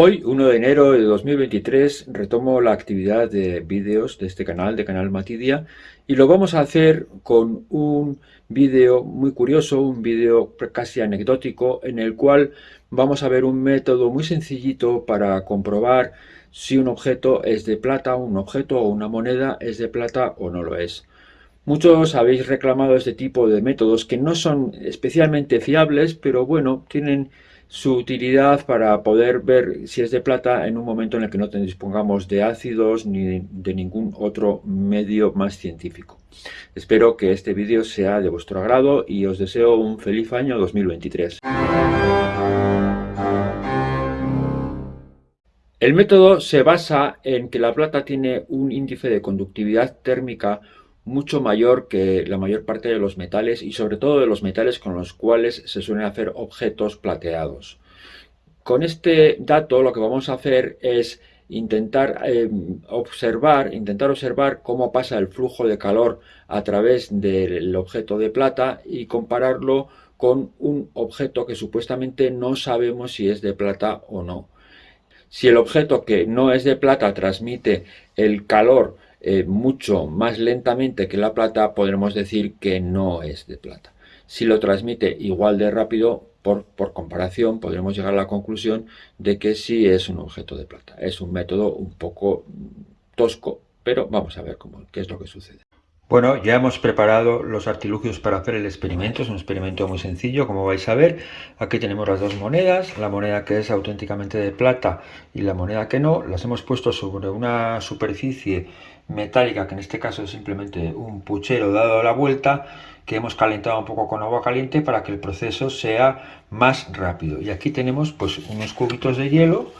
Hoy, 1 de enero de 2023, retomo la actividad de vídeos de este canal, de Canal Matidia, y lo vamos a hacer con un vídeo muy curioso, un vídeo casi anecdótico, en el cual vamos a ver un método muy sencillito para comprobar si un objeto es de plata, un objeto o una moneda es de plata o no lo es. Muchos habéis reclamado este tipo de métodos que no son especialmente fiables, pero bueno, tienen su utilidad para poder ver si es de plata en un momento en el que no dispongamos de ácidos ni de ningún otro medio más científico. Espero que este vídeo sea de vuestro agrado y os deseo un feliz año 2023. El método se basa en que la plata tiene un índice de conductividad térmica mucho mayor que la mayor parte de los metales y sobre todo de los metales con los cuales se suelen hacer objetos plateados. Con este dato lo que vamos a hacer es intentar eh, observar, intentar observar cómo pasa el flujo de calor a través del objeto de plata y compararlo con un objeto que supuestamente no sabemos si es de plata o no. Si el objeto que no es de plata transmite el calor eh, mucho más lentamente que la plata, podremos decir que no es de plata. Si lo transmite igual de rápido, por, por, comparación, podremos llegar a la conclusión de que sí es un objeto de plata. Es un método un poco tosco, pero vamos a ver cómo, qué es lo que sucede. Bueno, ya hemos preparado los artilugios para hacer el experimento, es un experimento muy sencillo, como vais a ver. Aquí tenemos las dos monedas, la moneda que es auténticamente de plata y la moneda que no. Las hemos puesto sobre una superficie metálica, que en este caso es simplemente un puchero dado la vuelta, que hemos calentado un poco con agua caliente para que el proceso sea más rápido. Y aquí tenemos pues unos cubitos de hielo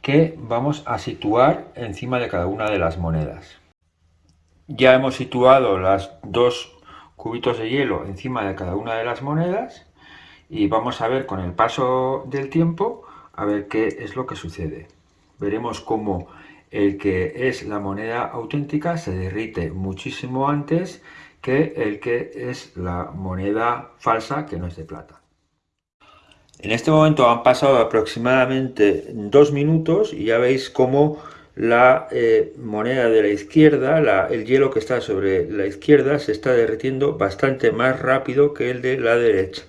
que vamos a situar encima de cada una de las monedas. Ya hemos situado las dos cubitos de hielo encima de cada una de las monedas y vamos a ver con el paso del tiempo a ver qué es lo que sucede. Veremos cómo el que es la moneda auténtica se derrite muchísimo antes que el que es la moneda falsa que no es de plata. En este momento han pasado aproximadamente dos minutos y ya veis cómo la eh, moneda de la izquierda, el hielo que está sobre la izquierda se está derritiendo bastante más rápido que el de la derecha.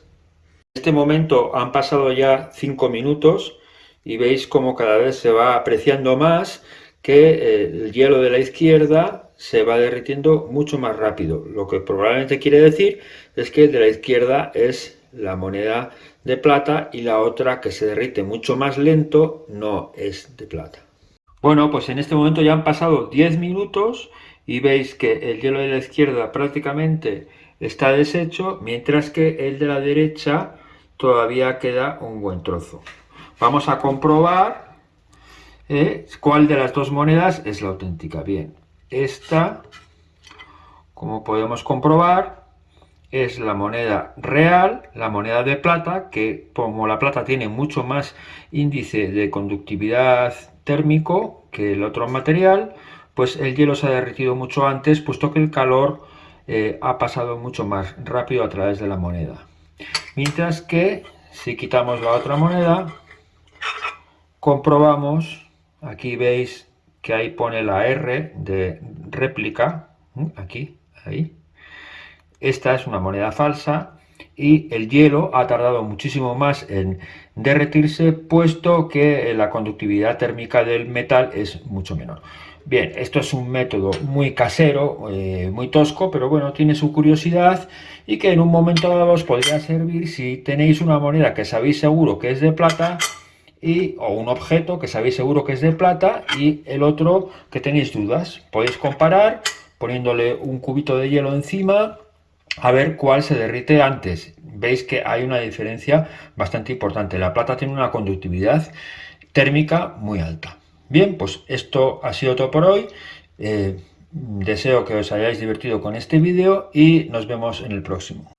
En este momento han pasado ya 5 minutos y veis como cada vez se va apreciando más que eh, el hielo de la izquierda se va derritiendo mucho más rápido. Lo que probablemente quiere decir es que el de la izquierda es la moneda de plata y la otra que se derrite mucho más lento no es de plata. Bueno, pues en este momento ya han pasado 10 minutos y veis que el hielo de la izquierda prácticamente está deshecho, mientras que el de la derecha todavía queda un buen trozo. Vamos a comprobar eh, cuál de las dos monedas es la auténtica. Bien, esta, como podemos comprobar, es la moneda real, la moneda de plata, que como la plata tiene mucho más índice de conductividad térmico que el otro material, pues el hielo se ha derretido mucho antes, puesto que el calor eh, ha pasado mucho más rápido a través de la moneda. Mientras que si quitamos la otra moneda, comprobamos, aquí veis que ahí pone la R de réplica, aquí, ahí. Esta es una moneda falsa y el hielo ha tardado muchísimo más en derretirse puesto que la conductividad térmica del metal es mucho menor. Bien, esto es un método muy casero, eh, muy tosco, pero bueno, tiene su curiosidad y que en un momento dado os podría servir si tenéis una moneda que sabéis seguro que es de plata y, o un objeto que sabéis seguro que es de plata y el otro que tenéis dudas. Podéis comparar poniéndole un cubito de hielo encima a ver cuál se derrite antes. Veis que hay una diferencia bastante importante. La plata tiene una conductividad térmica muy alta. Bien, pues esto ha sido todo por hoy. Eh, deseo que os hayáis divertido con este vídeo y nos vemos en el próximo.